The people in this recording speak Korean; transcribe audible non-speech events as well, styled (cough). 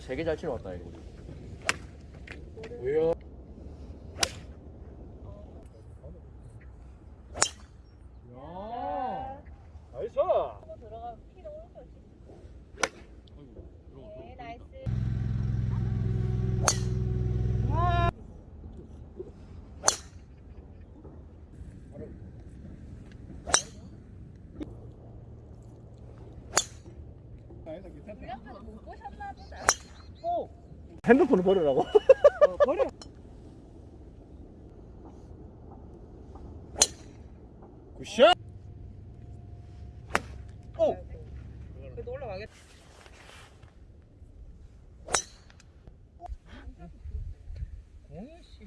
세개 잘 치러 왔다 이거. 뭐야? 야. 나이스. 들어가면 피로 오른쪽 네, 나이스. 못 보셨나 보다. 핸드폰을 버리라고? (laughs) 굿샷. 그래도 올라가겠다. 공이 씨.